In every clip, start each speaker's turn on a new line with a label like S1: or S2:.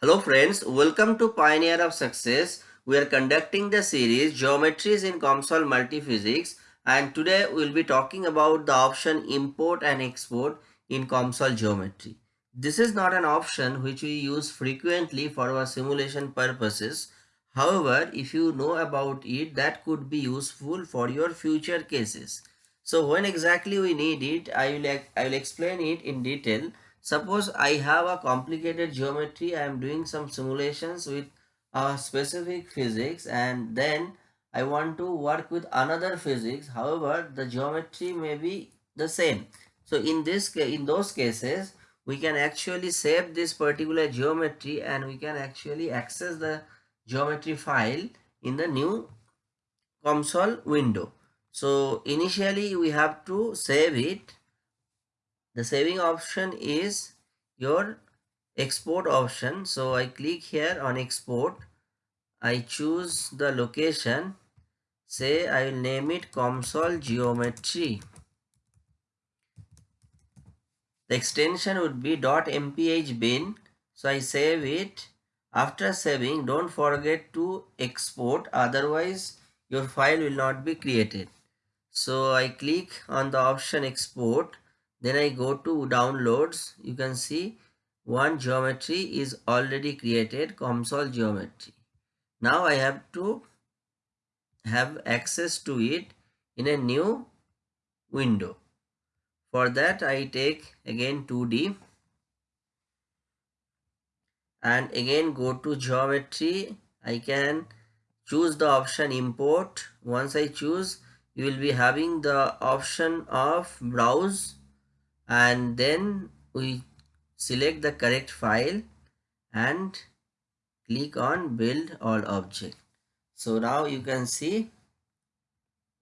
S1: Hello friends, welcome to Pioneer of Success. We are conducting the series Geometries in COMSOL Multiphysics and today we will be talking about the option import and export in COMSOL geometry. This is not an option which we use frequently for our simulation purposes. However, if you know about it, that could be useful for your future cases. So when exactly we need it, I will, I will explain it in detail. Suppose I have a complicated geometry, I am doing some simulations with a specific physics and then I want to work with another physics. However, the geometry may be the same. So in this case, in those cases, we can actually save this particular geometry and we can actually access the geometry file in the new COMSOL window. So initially we have to save it the saving option is your export option. So i click here on export. I choose the location. Say i will name it COMSOL geometry. The extension would be .mph bin. So i save it. After saving don't forget to export. Otherwise your file will not be created. So i click on the option export then I go to downloads. You can see one geometry is already created COMSOL geometry. Now I have to have access to it in a new window. For that I take again 2D and again go to geometry. I can choose the option import. Once I choose you will be having the option of browse and then we select the correct file and click on build all object. So now you can see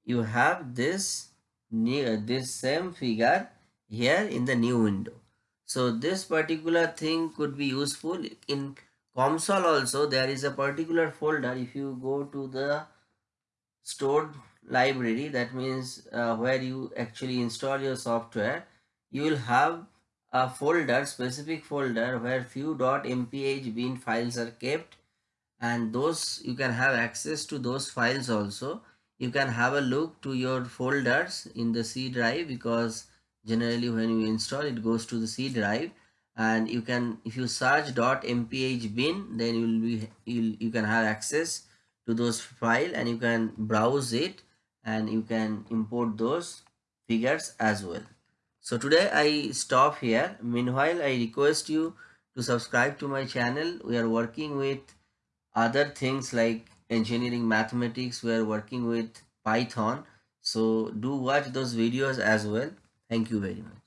S1: you have this new this same figure here in the new window. So this particular thing could be useful in COMSOL also. There is a particular folder. If you go to the stored library that means uh, where you actually install your software you will have a folder specific folder where few dot .mph bin files are kept. And those you can have access to those files also. You can have a look to your folders in the C drive because generally when you install it goes to the C drive. And you can if you search .mph bin then you will be you you can have access to those file and you can browse it and you can import those figures as well so today I stop here. Meanwhile, I request you to subscribe to my channel. We are working with other things like engineering mathematics. We are working with Python. So do watch those videos as well. Thank you very much.